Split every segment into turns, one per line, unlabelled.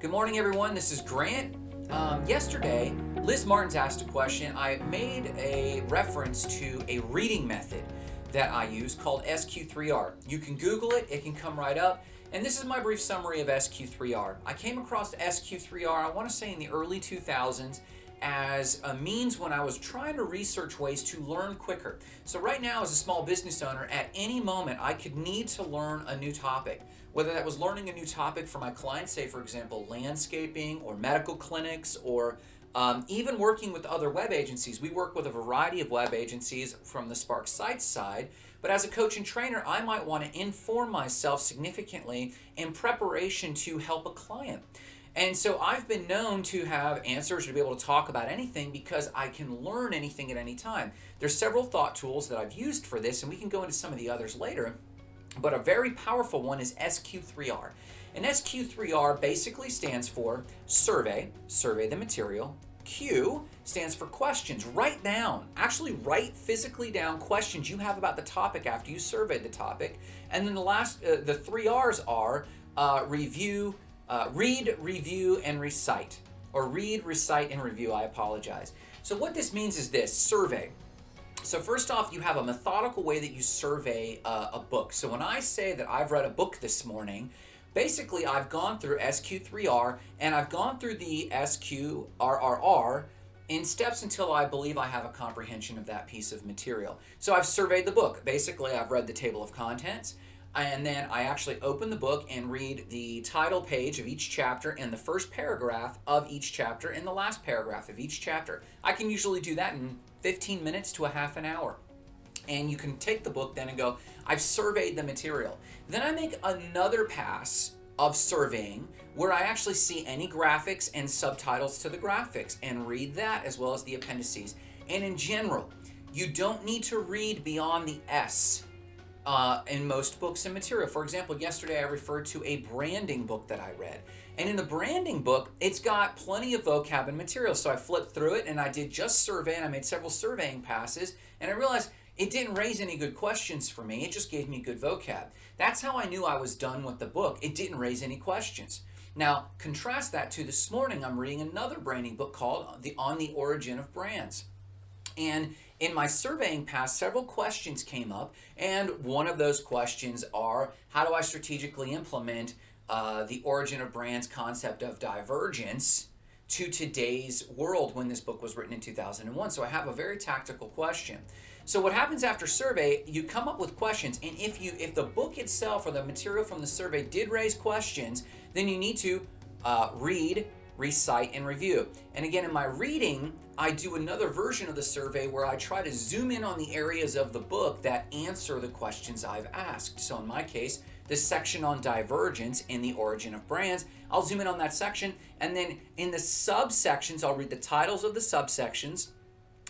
Good morning, everyone. This is Grant. Um, yesterday, Liz Martins asked a question. I made a reference to a reading method that I use called SQ3R. You can Google it, it can come right up. And this is my brief summary of SQ3R. I came across SQ3R, I want to say in the early 2000s, as a means when I was trying to research ways to learn quicker. So right now as a small business owner, at any moment I could need to learn a new topic. Whether that was learning a new topic for my clients, say for example landscaping or medical clinics or um, even working with other web agencies. We work with a variety of web agencies from the Spark Sites side, but as a coach and trainer, I might want to inform myself significantly in preparation to help a client. And so I've been known to have answers to be able to talk about anything because I can learn anything at any time. There's several thought tools that I've used for this, and we can go into some of the others later. But a very powerful one is SQ3R. And SQ3R basically stands for survey, survey the material. Q stands for questions. Write down, actually write physically down questions you have about the topic after you surveyed the topic. And then the last, uh, the three R's are uh, review, uh, read, review, and recite. Or read, recite, and review, I apologize. So what this means is this, survey. So first off, you have a methodical way that you survey uh, a book. So when I say that I've read a book this morning, basically I've gone through SQ3R and I've gone through the SQRRR in steps until I believe I have a comprehension of that piece of material. So I've surveyed the book. Basically, I've read the table of contents, and then I actually open the book and read the title page of each chapter and the first paragraph of each chapter and the last paragraph of each chapter. I can usually do that in 15 minutes to a half an hour. And you can take the book then and go, I've surveyed the material. Then I make another pass of surveying where I actually see any graphics and subtitles to the graphics and read that as well as the appendices. And in general, you don't need to read beyond the S uh, in most books and material. For example, yesterday I referred to a branding book that I read. And in the branding book, it's got plenty of vocab and material. So I flipped through it and I did just survey and I made several surveying passes and I realized it didn't raise any good questions for me. It just gave me good vocab. That's how I knew I was done with the book. It didn't raise any questions. Now, contrast that to this morning, I'm reading another branding book called the On the Origin of Brands. And in my surveying past, several questions came up, and one of those questions are, how do I strategically implement uh, the origin of brands concept of divergence to today's world when this book was written in 2001? So I have a very tactical question. So what happens after survey, you come up with questions, and if you if the book itself or the material from the survey did raise questions, then you need to uh, read, recite, and review. And again, in my reading, I do another version of the survey where I try to zoom in on the areas of the book that answer the questions I've asked. So in my case, the section on divergence in the origin of brands, I'll zoom in on that section, and then in the subsections, I'll read the titles of the subsections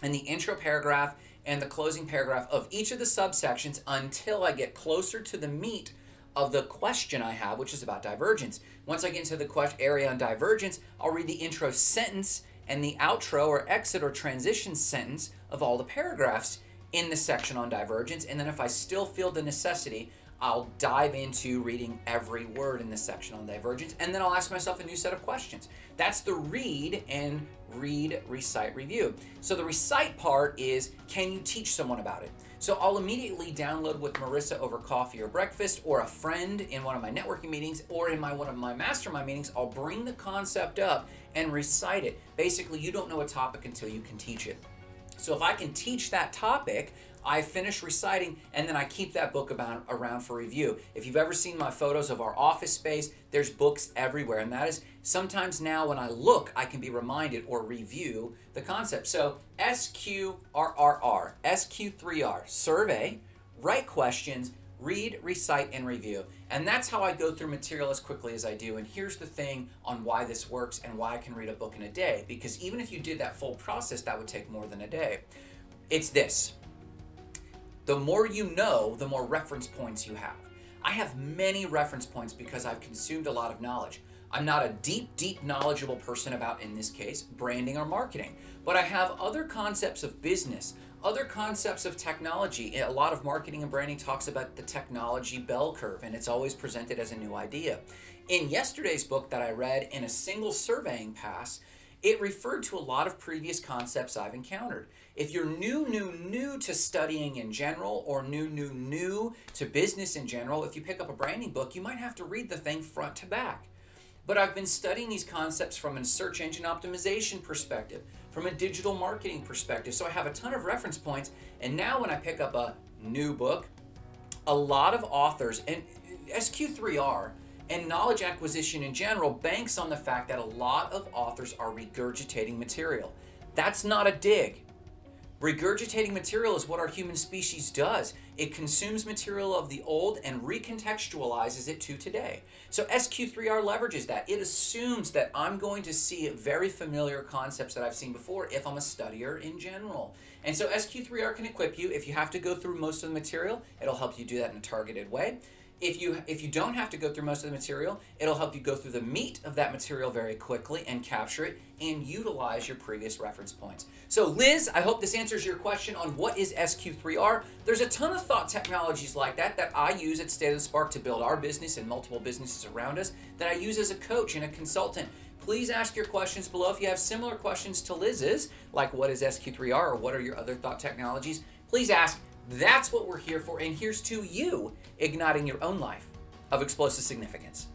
and the intro paragraph and the closing paragraph of each of the subsections until I get closer to the meat of the question I have, which is about divergence. Once I get into the question area on divergence, I'll read the intro sentence and the outro or exit or transition sentence of all the paragraphs in the section on divergence. And then if I still feel the necessity, I'll dive into reading every word in the section on divergence, and then I'll ask myself a new set of questions. That's the read and read, recite, review. So the recite part is, can you teach someone about it? So I'll immediately download with Marissa over coffee or breakfast or a friend in one of my networking meetings or in my one of my mastermind meetings, I'll bring the concept up and recite it. Basically, you don't know a topic until you can teach it. So if I can teach that topic, I finish reciting and then I keep that book about, around for review. If you've ever seen my photos of our office space, there's books everywhere. And that is sometimes now when I look, I can be reminded or review the concept. So SQRRR, SQ3R, survey, write questions, read, recite, and review. And that's how I go through material as quickly as I do. And here's the thing on why this works and why I can read a book in a day. Because even if you did that full process, that would take more than a day. It's this. The more you know, the more reference points you have. I have many reference points because I've consumed a lot of knowledge. I'm not a deep, deep knowledgeable person about, in this case, branding or marketing, but I have other concepts of business, other concepts of technology. A lot of marketing and branding talks about the technology bell curve, and it's always presented as a new idea. In yesterday's book that I read in a single surveying pass, it referred to a lot of previous concepts I've encountered. If you're new, new, new to studying in general or new, new, new to business in general, if you pick up a branding book, you might have to read the thing front to back. But I've been studying these concepts from a search engine optimization perspective, from a digital marketing perspective. So I have a ton of reference points. And now when I pick up a new book, a lot of authors, and SQ3R and knowledge acquisition in general banks on the fact that a lot of authors are regurgitating material. That's not a dig. Regurgitating material is what our human species does. It consumes material of the old and recontextualizes it to today. So SQ3R leverages that. It assumes that I'm going to see very familiar concepts that I've seen before if I'm a studier in general. And so SQ3R can equip you. If you have to go through most of the material, it'll help you do that in a targeted way. If you, if you don't have to go through most of the material, it'll help you go through the meat of that material very quickly and capture it and utilize your previous reference points. So Liz, I hope this answers your question on what is SQ3R. There's a ton of thought technologies like that that I use at State of the Spark to build our business and multiple businesses around us that I use as a coach and a consultant. Please ask your questions below if you have similar questions to Liz's, like what is SQ3R or what are your other thought technologies. Please ask. That's what we're here for, and here's to you igniting your own life of explosive significance.